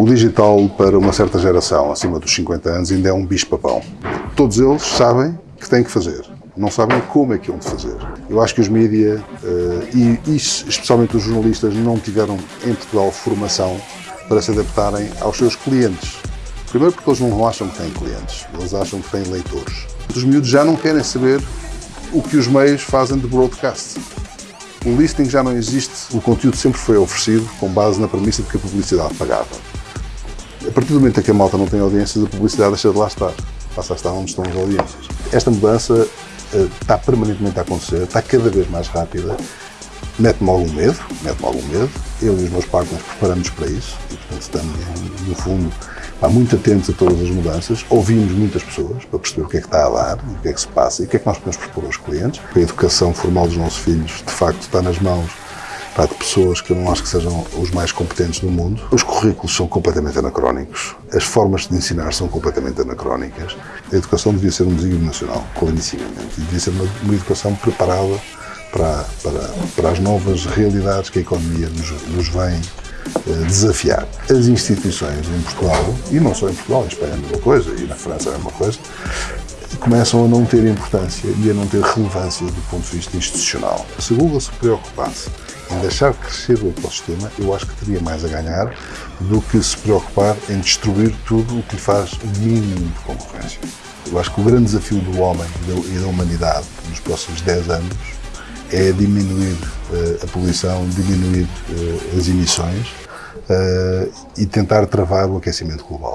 O digital, para uma certa geração, acima dos 50 anos, ainda é um bicho-papão. Todos eles sabem que têm que fazer, não sabem como é que hão de fazer. Eu acho que os mídia, e, e especialmente os jornalistas, não tiveram em Portugal formação para se adaptarem aos seus clientes. Primeiro porque eles não acham que têm clientes, eles acham que têm leitores. Os miúdos já não querem saber o que os meios fazem de broadcast. O listing já não existe, o conteúdo sempre foi oferecido com base na premissa de que a publicidade pagava. A partir do momento em que a malta não tem audiências, a publicidade deixa de lá estar, passa a estar onde estão as audiências. Esta mudança uh, está permanentemente a acontecer, está cada vez mais rápida, mete-me algum medo, mete-me algum medo. Eu e os meus partners preparamos para isso e, portanto, estamos, no fundo, muito atentos a todas as mudanças, ouvimos muitas pessoas para perceber o que é que está a dar, o que é que se passa e o que é que nós podemos propor aos clientes. A educação formal dos nossos filhos, de facto, está nas mãos pá, de pessoas que eu não acho que sejam os mais competentes do mundo. Os currículos são completamente anacrónicos, as formas de ensinar são completamente anacrónicas. A educação devia ser um desígnio nacional, clarissimamente, e devia ser uma, uma educação preparada para, para, para as novas realidades que a economia nos, nos vem eh, desafiar. As instituições em Portugal, e não só em Portugal, em Espanha é a mesma coisa, e na França é a mesma coisa, começam a não ter importância e a não ter relevância do ponto de vista institucional. Se Google se preocupasse em deixar crescer o ecossistema, eu acho que teria mais a ganhar do que se preocupar em destruir tudo o que lhe faz o mínimo de concorrência. Eu acho que o grande desafio do homem e da humanidade nos próximos 10 anos é diminuir uh, a poluição, diminuir uh, as emissões uh, e tentar travar o aquecimento global.